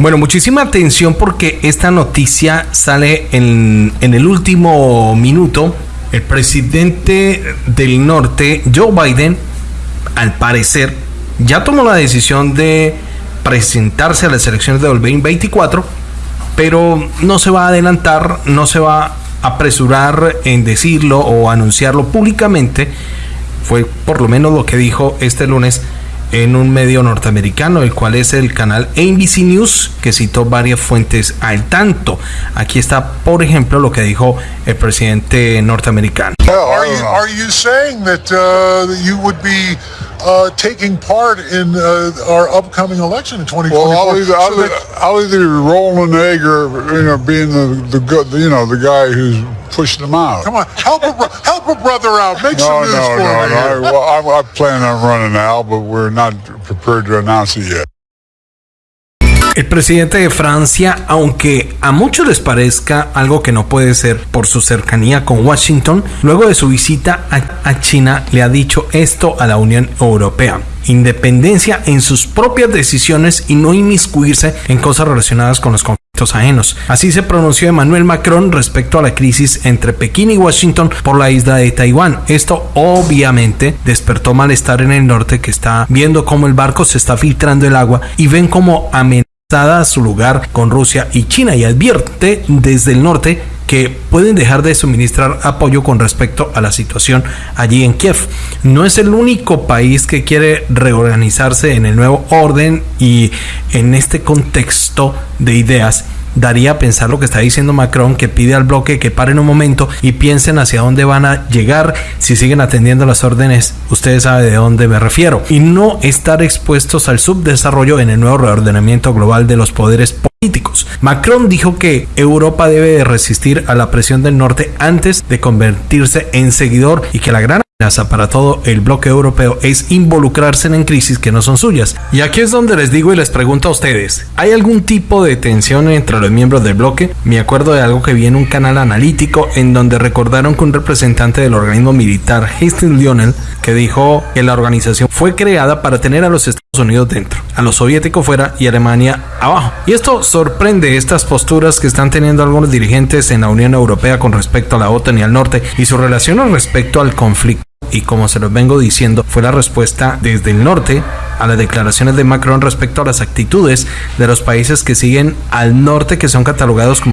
Bueno, muchísima atención porque esta noticia sale en, en el último minuto. El presidente del norte, Joe Biden, al parecer, ya tomó la decisión de presentarse a las elecciones de 2024, pero no se va a adelantar, no se va a apresurar en decirlo o anunciarlo públicamente. Fue por lo menos lo que dijo este lunes en un medio norteamericano, el cual es el canal NBC News, que citó varias fuentes al tanto. Aquí está, por ejemplo, lo que dijo el presidente norteamericano. Are you, are you be uh, taking part in uh, our upcoming election in 2024? Well, I'll either, I'll, So either, I'll either roll an egg or you know being the the good you know the guy who's pushed them out. come on, help a, help a brother out. Make No, some news no, for no, me. here. no. Well, I, I plan on running now, but we're not prepared to announce it yet. El presidente de Francia, aunque a muchos les parezca algo que no puede ser por su cercanía con Washington, luego de su visita a, China le ha dicho esto a la Unión Europea. Independencia en sus propias decisiones y no inmiscuirse en cosas relacionadas con los conflictos ajenos. Así se pronunció Emmanuel Macron respecto a la crisis entre Pekín y Washington por la isla de Taiwán. Esto obviamente despertó malestar en el norte que está viendo cómo el barco se está filtrando el agua y ven como amenaza a su lugar con Rusia y China y advierte desde el norte que pueden dejar de suministrar apoyo con respecto a la situación allí en Kiev. No es el único país que quiere reorganizarse en el nuevo orden y en este contexto de ideas daría a pensar lo que está diciendo Macron, que pide al bloque que paren un momento y piensen hacia dónde van a llegar si siguen atendiendo las órdenes. Ustedes saben de dónde me refiero. Y no estar expuestos al subdesarrollo en el nuevo reordenamiento global de los poderes políticos. Macron dijo que Europa debe de resistir a la presión del norte antes de convertirse en seguidor y que la gran para todo el bloque europeo es involucrarse en crisis que no son suyas. Y aquí es donde les digo y les pregunto a ustedes, ¿hay algún tipo de tensión entre los miembros del bloque? Me acuerdo de algo que vi en un canal analítico en donde recordaron que un representante del organismo militar, Hastings Lionel, que dijo que la organización fue creada para tener a los Estados Unidos dentro, a los soviéticos fuera y Alemania abajo. Y esto sorprende estas posturas que están teniendo algunos dirigentes en la Unión Europea con respecto a la OTAN y al norte y su relación respecto al conflicto y como se los vengo diciendo, fue la respuesta desde el norte a las declaraciones de Macron respecto a las actitudes de los países que siguen al norte que son catalogados como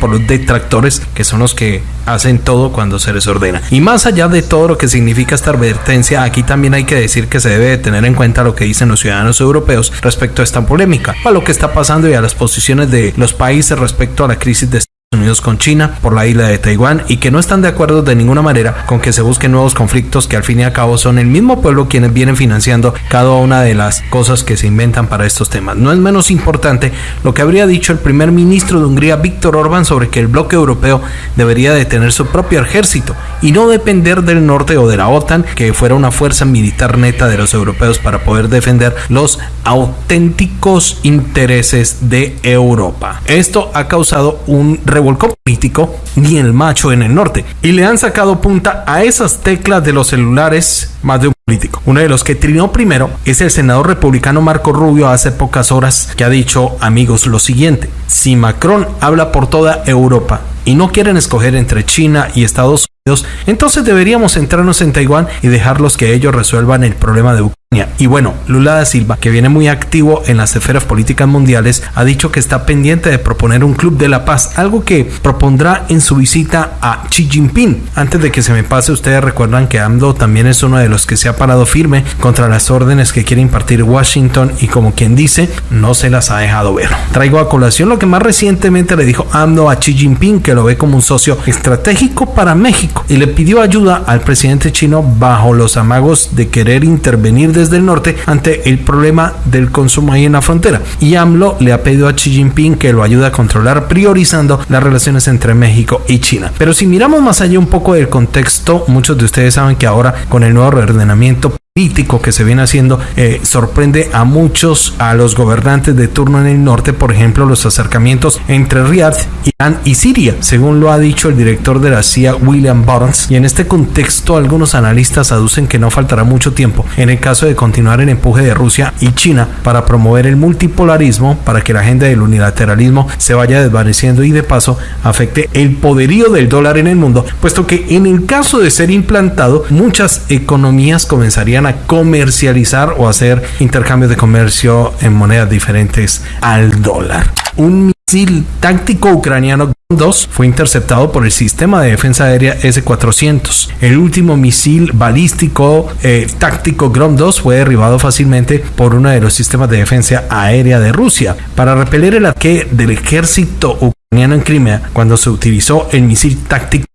por los detractores que son los que hacen todo cuando se les ordena. Y más allá de todo lo que significa esta advertencia, aquí también hay que decir que se debe de tener en cuenta lo que dicen los ciudadanos europeos respecto a esta polémica, a lo que está pasando y a las posiciones de los países respecto a la crisis de Unidos con China por la isla de Taiwán y que no están de acuerdo de ninguna manera con que se busquen nuevos conflictos que al fin y al cabo son el mismo pueblo quienes vienen financiando cada una de las cosas que se inventan para estos temas. No es menos importante lo que habría dicho el primer ministro de Hungría, Víctor Orbán, sobre que el bloque europeo debería de tener su propio ejército y no depender del norte o de la OTAN, que fuera una fuerza militar neta de los europeos para poder defender los auténticos intereses de Europa. Esto ha causado un revolcón político ni el macho en el norte y le han sacado punta a esas teclas de los celulares más de un político. Uno de los que trinó primero es el senador republicano Marco Rubio hace pocas horas que ha dicho amigos lo siguiente, si Macron habla por toda Europa y no quieren escoger entre China y Estados Unidos, entonces deberíamos centrarnos en Taiwán y dejarlos que ellos resuelvan el problema de Ucrania. Y bueno, Lula da Silva, que viene muy activo en las esferas políticas mundiales, ha dicho que está pendiente de proponer un club de la paz, algo que propondrá en su visita a Xi Jinping. Antes de que se me pase, ustedes recuerdan que AMLO también es uno de los que se ha parado firme contra las órdenes que quiere impartir Washington y como quien dice, no se las ha dejado ver. Traigo a colación lo que más recientemente le dijo AMLO a Xi Jinping, que lo ve como un socio estratégico para México y le pidió ayuda al presidente chino bajo los amagos de querer intervenir desde el norte ante el problema del consumo ahí en la frontera. Y AMLO le ha pedido a Xi Jinping que lo ayude a controlar priorizando las relaciones entre México y China. Pero si miramos más allá un poco del contexto, muchos de ustedes saben que ahora con el nuevo reordenamiento político que se viene haciendo eh, sorprende a muchos, a los gobernantes de turno en el norte, por ejemplo, los acercamientos entre Riyadh, Irán y Siria, según lo ha dicho el director de la CIA, William Burns. Y en este contexto, algunos analistas aducen que no faltará mucho tiempo en el caso de continuar el empuje de Rusia y China para promover el multipolarismo, para que la agenda del unilateralismo se vaya desvaneciendo y de paso afecte el poderío del dólar en el mundo, puesto que en el caso de ser implantado, muchas economías comenzarían comercializar o hacer intercambios de comercio en monedas diferentes al dólar. Un misil táctico ucraniano 2 fue interceptado por el sistema de defensa aérea S-400. El último misil balístico eh, táctico Grom 2 fue derribado fácilmente por uno de los sistemas de defensa aérea de Rusia. Para repeler el ataque del ejército ucraniano en Crimea, cuando se utilizó el misil táctico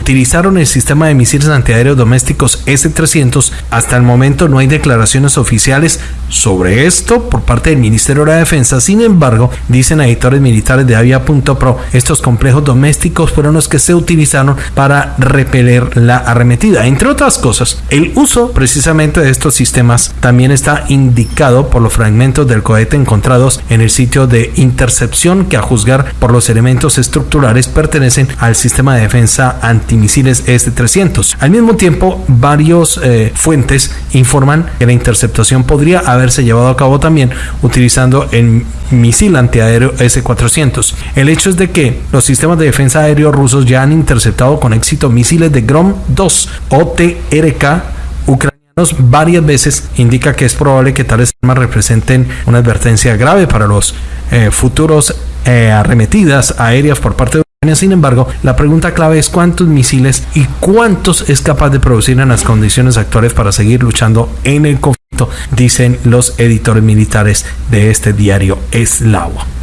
utilizaron el sistema de misiles antiaéreos domésticos S-300. Hasta el momento no hay declaraciones oficiales sobre esto por parte del Ministerio de la Defensa. Sin embargo, dicen editores militares de Avia.pro, estos complejos domésticos fueron los que se utilizaron para repeler la arremetida. Entre otras cosas, el uso precisamente de estos sistemas también está indicado por los fragmentos del cohete encontrados en el sitio de intercepción que a juzgar por los elementos estructurales pertenecen al sistema de defensa antimisiles S-300. Al mismo tiempo, varios eh, fuentes informan que la interceptación podría haberse llevado a cabo también utilizando el misil antiaéreo S-400. El hecho es de que los sistemas de defensa aéreo rusos ya han interceptado con éxito misiles de Grom-2 o TRK ucranianos varias veces indica que es probable que tales armas representen una advertencia grave para los eh, futuros eh, arremetidas aéreas por parte de sin embargo, la pregunta clave es cuántos misiles y cuántos es capaz de producir en las condiciones actuales para seguir luchando en el conflicto, dicen los editores militares de este diario eslavo.